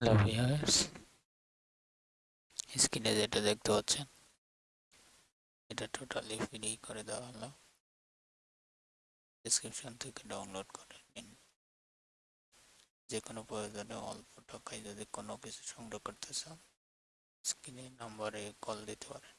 Hello viewers স্ক্রিনে যেটা দেখতে পাচ্ছেন, এটা টোটালি ফ্রি করে দেওয়া হলো। ডিসক্রিপশন থেকে ডাউনলোড করে নিন। যে কোনো প্রয়োজনে অল্প টাকায় যদি কোনো কিছু সংগ্রহ করতে চান স্ক্রিনে নাম্বারে কল দিতে পারেন।